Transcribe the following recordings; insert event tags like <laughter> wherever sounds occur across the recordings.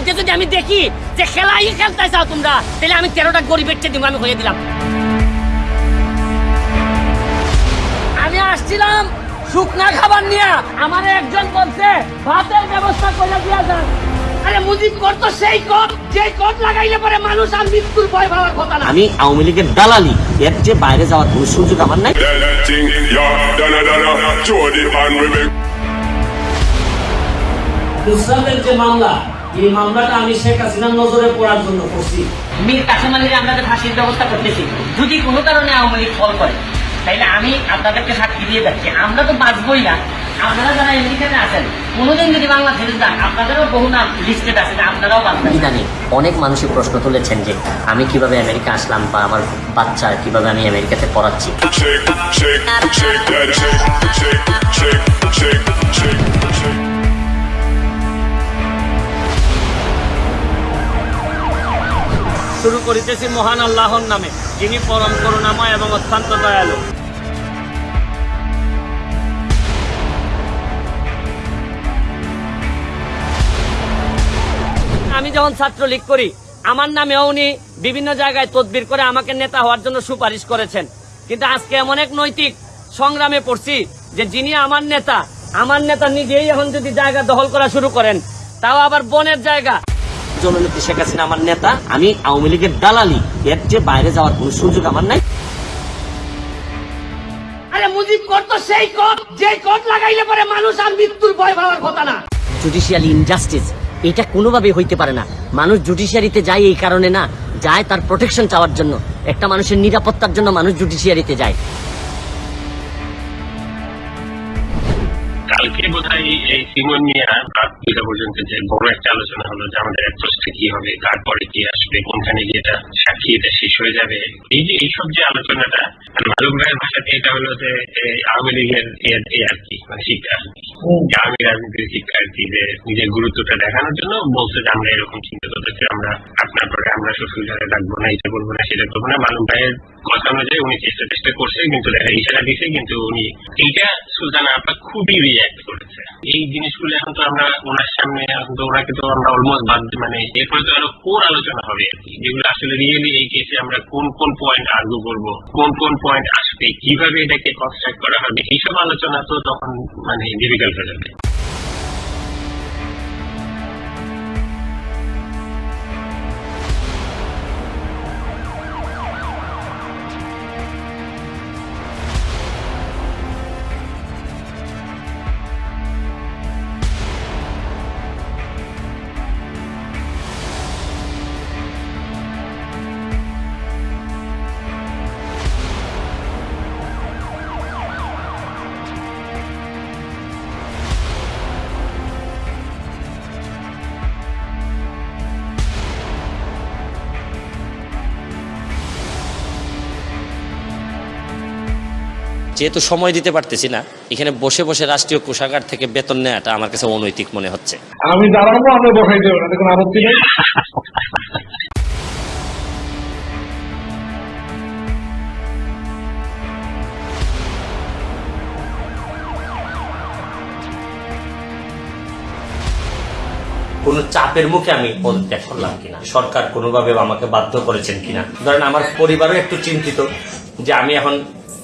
মধ্যে যদি আমি দেখি যে খেলাই খেলতে চাও তোমরা তাহলে আমি তেরোটা গরিবের চেয়ে দিব আমি হয়ে দিলাম আমি আসছিলাম শুকনা খাবার নিয়ে। আমার একজন বলছে ভাতের ব্যবস্থা করে দিয়া যান। আরে মুজিব কর তো সেই যেই লাগাইলে পরে মানুষ আর মৃত্যুর ভয় পাওয়ার কথা না। আমি আওয়ামী লীগের দালালি এর যে বাইরে যাওয়ার কোনো সুযোগ আমার নাই. নুসরাতের যে মামলা এই মামলাটা আমি শেখ হাসিনার নজরে পড়ার জন্য করছি মীর কাসেম আলীর যে ফাঁসির ব্যবস্থা করতেছি যদি কোনো কারণে আওয়ামী লীগ ফল করে তাইলে আমি আপনাদেরকে সাক্ষী দিয়ে যাচ্ছি আমরা তো বাঁচবই না আপনারা যারা আমেরিকাতে আছেন কোনোদিন যদি বাংলাদেশে যান আপনাদেরও বহু নাম লিস্টেড আছে আপনারাও বাঁচবেন ইদানিং অনেক মানুষই প্রশ্ন তুলেছেন যে আমি কীভাবে আমেরিকা আসলাম বা আমার বাচ্চা কীভাবে আমি আমেরিকাতে পড়াচ্ছি শুরু করিতেছি মহান আল্লাহর নামে, যিনি পরম করুণাময় এবং অত্যন্ত দয়ালু। আমি যখন ছাত্রলীগ করি, আমার নামেও উনি বিভিন্ন জায়গায় তদবির করে আমাকে নেতা হওয়ার জন্য সুপারিশ করেছেন। কিন্তু আজকে এমন এক নৈতিক সংগ্রামে পড়ছি যে যিনি আমার নেতা আমার নেতা নিজেই এখন যদি জায়গা দখল করা শুরু করেন, তাও আবার বনের জায়গা। জননেত্রী শেখ হাসিনা আমার নেতা আমি আওয়ামী লীগের দালালি। এর যে বাইরে যাওয়ার কোনো সুযোগ আমার নাই। আরে মুজিব কর তো সেই কর যে কর লাগাইলে পরে মানুষ আর মৃত্যুর ভয় পাওয়ার কথা না। জুডিশিয়াল ইনজাস্টিস এটা কোনোভাবে হইতে পারে না। মানুষ জুডিশিয়ারিতে যায় এই কারণে না যায় তার প্রোটেকশন চাওয়ার জন্য। একটা মানুষের নিরাপত্তার জন্য মানুষ জুডিশিয়ারিতে যায়। এই সিমন নিয়ে রাত দুইটা পর্যন্ত যে বড় একটা আলোচনা হলো যে আমাদের অ্যাপ্রোচটা কি হবে তারপরে কি আসবে কোনখানে গিয়ে এটা সাক্ষী এটা শেষ হয়ে যাবে। এই যে এইসব যে আলোচনাটা মালুক ভাইয়ের ভাষাতে এটা হলো যে আওয়ামী লীগের এ- আর কি মানে শিক্ষা যে আমি রাজনীতির শিক্ষা আর কি যে নিজের গুরুত্বটা দেখানোর জন্য বলছে যে আমরা এরকম চিন্তা করতেছি আমরা আপনার পরে আমরা শ্বশুর ঘরে রাখব না এটা করব না সেটা করব না। মালুক ভাইয়ের কথা অনুযায়ী উনি চেষ্টা চেষ্টা করছে, কিন্তু ইশারা দিছে কিন্তু উনি এইটা সুলতানা আপা খুবই রিয়াক্ট করেছে। এই জিনিসগুলো এখন তো আমরা ওনার সামনে এখন তো ওনাকে তো আমরা অলমোস্ট বাদ মানে এরপরে তো আরও কোর আলোচনা হবে আর কি। যেগুলো আসলে রিয়েলি এই কেসে আমরা কোন কোন পয়েন্ট আর্গু করব, কোন কোন পয়েন্ট আসবে, কীভাবে এটাকে কনস্ট্রাক্ট করা হবে, এইসব আলোচনা তো তখন মানে ডিফিকাল্ট হয়ে যাবে। যেহেতু সময় দিতে পারতেছি না এখানে বসে বসে রাষ্ট্রীয় কোষাগার থেকে বেতন নেওয়াটা আমার কাছে অনৈতিক মনে হচ্ছে। আমি দাঁড়াবো আপনি বসাই দেবেন কোনো আপত্তি নেই। কোনো চাপের মুখে আমি পদত্যাগ করলাম কিনা? সরকার কোনোভাবে আমাকে বাধ্য করেছেন কিনা? ধরেন আমার পরিবারও একটু চিন্তিত যে আমি এখন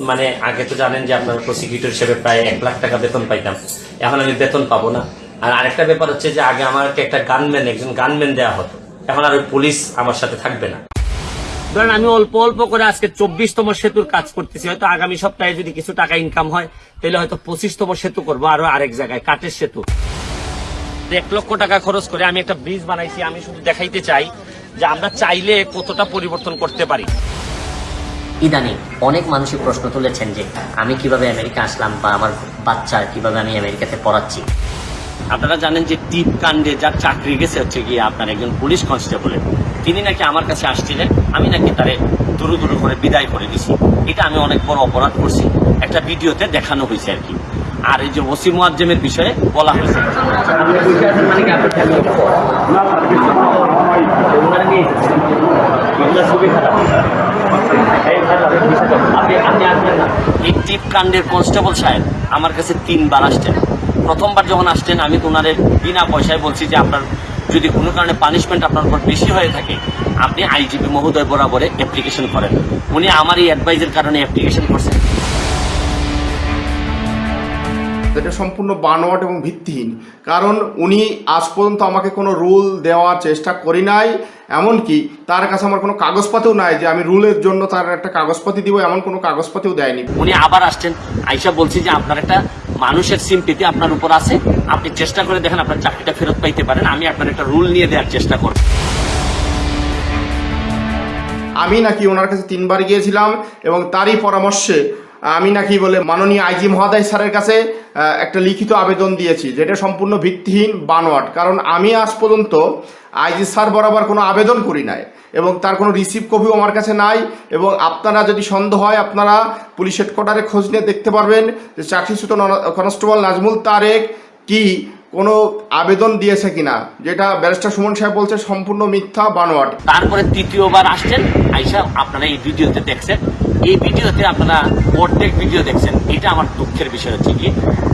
মানে আগে তো জানেন যে আপনার প্রসিকিউটর হিসেবে প্রায় এক লাখ টাকা বেতন পাইতাম। এখন আমি বেতন পাবো না। আর আরেকটা ব্যাপার হচ্ছে যে আগে আমাকে একটা গানম্যান একজন গানম্যান দেওয়া হতো। এখন আর ওই পুলিশ আমার সাথে থাকবে না। ধরেন আমি অল্প অল্প করে আজকে চব্বিশতম সেতুর কাজ করতেছি। হয়তো আগামী সপ্তাহে যদি কিছু টাকা ইনকাম হয়, তাহলে হয়তো পঁচিশতম সেতু করব, আরও আরেক জায়গায়, কাঠের সেতু। এক লক্ষ টাকা খরচ করে আমি একটা ব্রিজ বানাইছি। আমি শুধু দেখাইতে চাই যে আমরা চাইলে কতটা পরিবর্তন করতে পারি। ইদানিং অনেক মানুষই প্রশ্ন তুলেছেন যে আমি কীভাবে আমেরিকা আসলাম বা আমার বাচ্চা কীভাবে আমি আমেরিকাতে পড়াচ্ছি। আপনারা জানেন যে টিপ কাণ্ডে যার চাকরি গেছে হচ্ছে গিয়ে আপনার একজন পুলিশ কনস্টেবলের। তিনি নাকি আমার কাছে আসছিলেন আমি নাকি তারে দুরু দুরু করে বিদায় করে দিছি। এটা আমি অনেক বড় অপরাধ করছি। একটা ভিডিওতে দেখানো হয়েছে আর কি। আর এই যে ওসি মুয়াজ্জেমের বিষয়ে বলা হয়েছে। মানে কি আপনার family টা? ওনারা নিয়ে এসেছেন। এগুলো খুবই খারাপ। এই খারাপ, এই বিষয়টা। আপনি- আসবেন না। এই টিপ কাণ্ডের কনস্টেবল সাহেব আমার কাছে তিনবার আসছেন। প্রথমবার যখন আসছেন, আমি তো বিনা পয়সায় বলছি যে আপনার যদি কোনো কারণে পানিশমেন্ট আপনার উপর বেশি হয়ে থাকে, আপনি আইজিপি মহোদয় বরাবরে অ্যাপ্লিকেশন করেন। উনি আমার এই অ্যাডভাইজের কারণে অ্যাপ্লিকেশন করছেন। এটা সম্পূর্ণ বানোয়াট এবং ভিত্তিহীন। কারণ উনি আজ পর্যন্ত আমাকে কোনো রুল দেওয়ার চেষ্টা করি নাই এমনকি তার কাছে আমার কোনো কাগজপাতিও নাই যে আমি রুলের জন্য তার একটা কাগজপাতি দিব এমন কোনো কাগজপাতিও দেয়নি। উনি আবার আসছেন আইসা বলছি যে আপনার একটা মানুষের সিম্পিতি আপনার উপর আছে আপনি চেষ্টা করে দেখেন আপনার চাকরিটা ফেরত পাইতে পারেন আমি আপনার একটা রুল নিয়ে দেওয়ার চেষ্টা করব। আমি নাকি ওনার কাছে তিনবার গিয়েছিলাম এবং তারই পরামর্শে আমি নাকি বলে মাননীয় আইজি মহোদয় স্যারের কাছে একটা লিখিত আবেদন দিয়েছি, যেটা সম্পূর্ণ ভিত্তিহীন বানোয়াট। কারণ আমি আজ পর্যন্ত আইজি স্যার বরাবর কোনো আবেদন করি নাই এবং তার কোনো রিসিভ কপিও আমার কাছে নাই এবং আপনারা যদি সন্দেহ হয়, আপনারা পুলিশ হেডকোয়ার্টারে খোঁজ নিয়ে দেখতে পারবেন যে চাকরিচ্যুত কনস্টেবল নাজমুল তারেক কি কোনো আবেদন দিয়েছে কিনা, যেটা ব্যারিস্টার সুমন সাহেব বলছে সম্পূর্ণ মিথ্যা, বানোয়াট। তারপরে তৃতীয়বার আসছেন, আইসা আপনারা এই ভিডিওতে দেখছেন। এই ভিডিওতে আপনারা অর্ধেক ভিডিও দেখছেন, এটা আমার দুঃখের বিষয় হচ্ছে কি,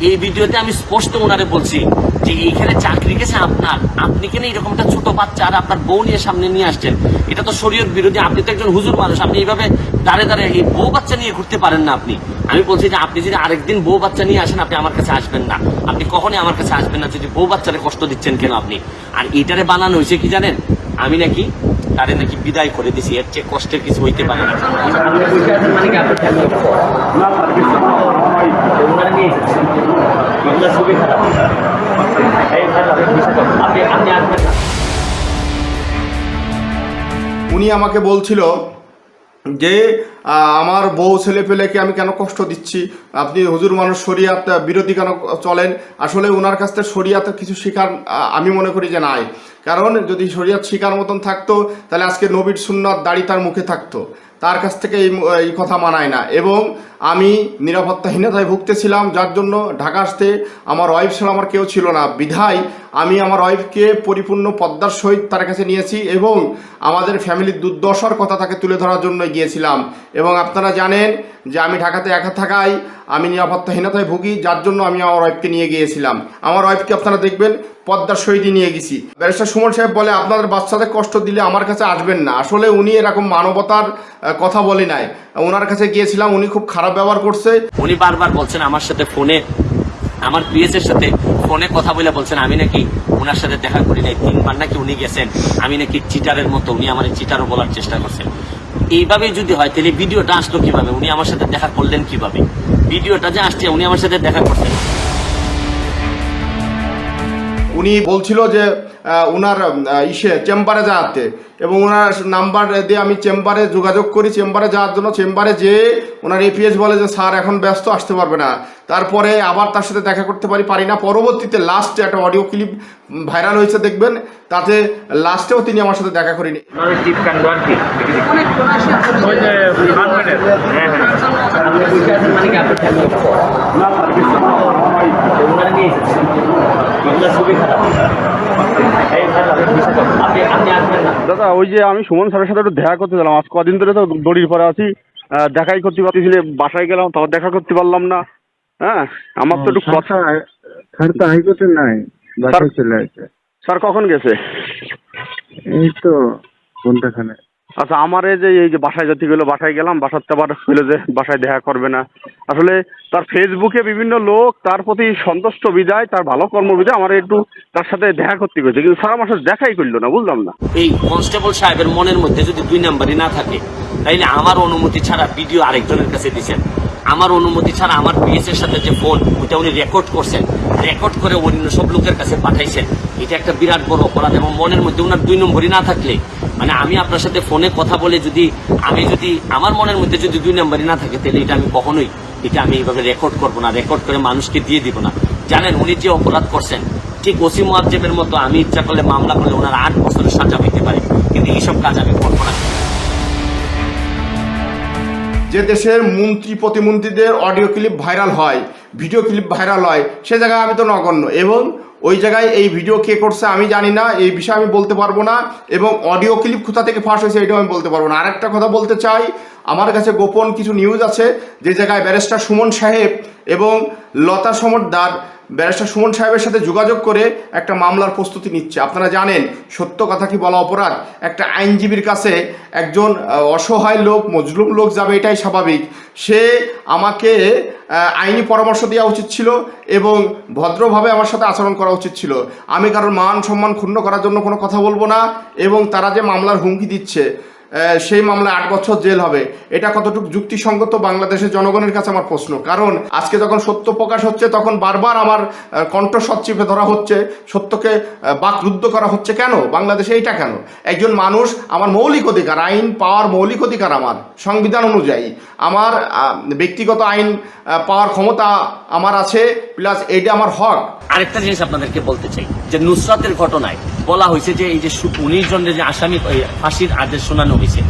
এই ভিডিওতে আমি স্পষ্ট ওনারে বলছি যে এইখানে চাকরি গেছে আপনার, আপনি কেন এরকম একটা ছোট বাচ্চা আর আপনার বউ নিয়ে সামনে নিয়ে আসছেন? এটা তো শরীয়ত বিরোধী, আপনি তো একজন হুজুর মানুষ, আপনি এইভাবে দাঁড়ে দাঁড়ে এই বউ বাচ্চা নিয়ে ঘুরতে পারেন না আপনি। আমি বলছি যে আপনি যদি আরেকদিন বউ বাচ্চা নিয়ে আসেন, আপনি আমার কাছে আসবেন না। আপনি কখনই আমার কাছে আসবেন না, যদি বউ বাচ্চারে কষ্ট দিচ্ছেন কেন আপনি? আর এটারে বানানো হয়েছে কি জানেন? আমি নাকি তারে নাকি বিদায় করে দিছি, এর চেয়ে কষ্টের কিছু হইতে পারে না। উনি আমাকে বলছিল যে আমার বউ ছেলে পেলেকে আমি কেন কষ্ট দিচ্ছি? আপনি হুজুর মানুষ, শরিয়াত বিরোধী কেন চলেন? আসলে ওনার কাছ থেকে শরিয়াতে কিছু শেখার আমি মনে করি যে নাই। কারণ যদি শরিয়াত শিকার মতন থাকতো, তাহলে আজকে নবীর সুন্নত দাড়ি তার মুখে থাকতো। তার কাছ থেকে এই এই কথা মানায় না। এবং আমি নিরাপত্তাহীনতায় ভুগতেছিলাম, যার জন্য ঢাকা আসতে আমার ওয়াইফ ছাড়া আমার কেউ ছিল না। বিধায় আমি আমার ওয়াইফকে পরিপূর্ণ পদ্মার সহিত তার কাছে নিয়েছি এবং আমাদের ফ্যামিলির দুর্দশার কথা তাকে তুলে ধরার জন্য গিয়েছিলাম। এবং আপনারা জানেন যে আমি ঢাকাতে একা থাকায় আমি নিরাপত্তাহীনতায় ভুগি, যার জন্য আমি আমার ওয়াইফকে নিয়ে গিয়েছিলাম। আমার ওয়াইফকে আপনারা দেখবেন পদ্মার সহিত নিয়ে গেছি। ব্যারিস্টার সুমন সাহেব বলে, আপনাদের বাচ্চাদের কষ্ট দিলে আমার কাছে আসবেন না। আসলে উনি এরকম মানবতার কথা বলে নাই। ওনার কাছে গিয়েছিলাম, উনি খুব খারাপ ব্যবহার করছে। উনি বারবার বলছেন আমার সাথে ফোনে, আমার পিএস এর সাথে ফোনে কথা বলে বলছেন, আমি নাকি ওনার সাথে দেখা করি নাই। তিনবার নাকি উনি গেছেন, আমি নাকি চিটারের মতো, উনি আমার চিটারও বলার চেষ্টা করছেন। এইভাবে যদি হয়, তাহলে ভিডিওটা আসলো কীভাবে? উনি আমার সাথে দেখা করলেন কীভাবে? ভিডিওটা যে আসছে, উনি আমার সাথে দেখা করছেন। উনি বলছিল যে ওনার ইসে চেম্বারে যাওয়াতে। এবং ওনার নাম্বার দিয়ে আমি চেম্বারে যোগাযোগ করি চেম্বারে যাওয়ার জন্য। চেম্বারে যেয়ে ওনার এপিএস বলে যে স্যার এখন ব্যস্ত আসতে পারবে না। তারপরে আবার তার সাথে দেখা করতে পারি পারি না। পরবর্তীতে লাস্টে একটা অডিও ক্লিপ ভাইরাল হয়েছে দেখবেন। তাতে লাস্টেও তিনি আমার সাথে দেখা করিনি। দাদা ওই যে আমি সুমন স্যারের সাথে একটু দেখা করতে গেলাম। আজ কদিন ধরে তো দড়ির পরে আছি। দেখাই করতে পারতেছিলে বাসায় গেলাম তাও দেখা করতে পারলাম না। হ্যাঁ আমার তো একটু কথা স্যার তো হাইকোর্টে নাই বাসায় চলে আসে। স্যার কখন গেছে? এই তো আচ্ছা আমার এই যে এই যে বাসায় যেতে গেলো বাসায় গেলাম বাসার তো আবার হইল যে বাসায় দেখা করবে না। আসলে তার ফেসবুকে বিভিন্ন লোক তার প্রতি সন্তুষ্ট বিদায়, তার ভালো কর্ম বিদায় আমার একটু তার সাথে দেখা করতে গেছে। কিন্তু স্যার আমার সাথে দেখাই করল না, বুঝলাম না। এই কনস্টেবল সাহেবের মনের মধ্যে যদি দুই নাম্বারই না থাকে, তাইলে আমার অনুমতি ছাড়া ভিডিও আরেকজনের কাছে দিছেন। আমার অনুমতি ছাড়া আমার পিএস এর সাথে যে ফোন ওইটা উনি রেকর্ড করছেন। রেকর্ড করে অন্য সব লোকের কাছে পাঠাইছেন। এটা একটা বিরাট বড় অপরাধ এবং মনের মধ্যে ওনার দুই নম্বরই না থাকলে মানে আমি আপনার সাথে ফোনে কথা বলে যদি, আমি যদি, আমার মনের মধ্যে যদি দুই নম্বরই না থাকে তাহলে এটা আমি কখনোই এটা আমি এইভাবে রেকর্ড করব না রেকর্ড করে মানুষকে দিয়ে দিব না। জানেন, উনি যে অপরাধ করছেন, ঠিক ওসি মোয়াজ্জেমের মতো আমি ইচ্ছা করলে মামলা করলে ওনার আট বছরের সাজা হইতে পারে, কিন্তু এইসব কাজ আমি করব না। যে দেশের মন্ত্রী, প্রতিমন্ত্রীদের অডিও ক্লিপ ভাইরাল হয় ভিডিও ক্লিপ ভাইরাল হয়, সে জায়গায় আমি তো নগণ্য। এবং ওই জায়গায় এই ভিডিও কে করছে আমি জানি না, এই বিষয়ে আমি বলতে পারব না, এবং অডিও ক্লিপ কোথা থেকে ফাঁস হয়েছে এটাও আমি বলতে পারব না। আরেকটা কথা বলতে চাই, আমার কাছে গোপন কিছু নিউজ আছে, যে জায়গায় ব্যারিস্টার সুমন সাহেব এবং লতা সমদ্দার ব্যারিস্টার সুমন সাহেবের সাথে যোগাযোগ করে একটা মামলার প্রস্তুতি নিচ্ছে। আপনারা জানেন, সত্য কথা কি বলা অপরাধ? একটা আইনজীবীর কাছে একজন অসহায় লোক, মজলুম লোক যাবে, এটাই স্বাভাবিক। সে আমাকে আইনি পরামর্শ দেওয়া উচিত ছিল এবং ভদ্রভাবে আমার সাথে আচরণ করা উচিত ছিল। আমি কারোর মান সম্মান ক্ষুণ্ণ করার জন্য কোনো কথা বলব না এবং তারা যে মামলার হুমকি দিচ্ছে সেই মামলায় আট বছর জেল হবে। এটা কতটুকু যুক্তিসঙ্গত বাংলাদেশের জনগণের কাছে আমার প্রশ্ন। কারণ আজকে যখন সত্য প্রকাশ হচ্ছে, তখন বারবার আমার কণ্ঠস্বর চিপে ধরা হচ্ছে। সত্যকে বাকরুদ্ধ করা হচ্ছে কেন? বাংলাদেশে এইটা কেন? একজন মানুষ আমার মৌলিক অধিকার, আইন, পাওয়ার মৌলিক অধিকার আমার, সংবিধান অনুযায়ী। আমার ব্যক্তিগত আইন পাওয়ার ক্ষমতা আমার আছে প্লাস এটা আমার হক। আরেকটা জিনিস আপনাদেরকে বলতে চাই যে নুসরাতের ঘটনায় বলা হয়েছে যে এই যে উনিশ জনের যে আসামি ফাঁসির আদেশ শোনানো হয়েছে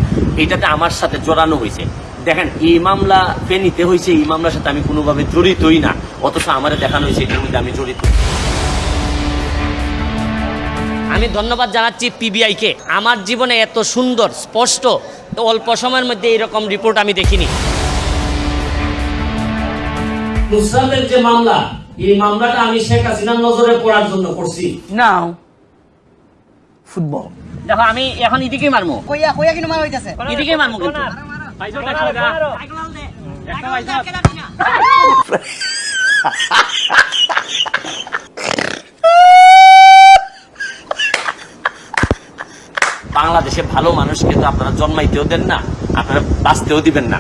এইটাতে আমার সাথে জড়ানো হয়েছে। দেখেন এই মামলা ফেনিতে হয়েছে এই মামলার সাথে আমি কোনোভাবে জড়িতই না অথচ আমারে দেখানো হয়েছে এটার মধ্যে আমি জড়িত। আমি ধন্যবাদ জানাচ্ছি পিবিআইকে আমার জীবনে এত সুন্দর স্পষ্ট অল্প সময়ের মধ্যে এরকম রিপোর্ট আমি দেখিনি। নুসরাতের যে মামলা এই মামলাটা আমি শেখ হাসিনার নজরে পড়ার জন্য করছি। Football. দেখো আমি এখন এদিকে মারমু। কইয়া কইয়া কিন্তু মারা হইতাছে? এদিকে মারমু কিন্তু। <laughs> বাংলাদেশে ভালো মানুষ কিন্তু আপনারা জন্মাইতেও দেন না আপনারা বাঁচতেও দিবেন না।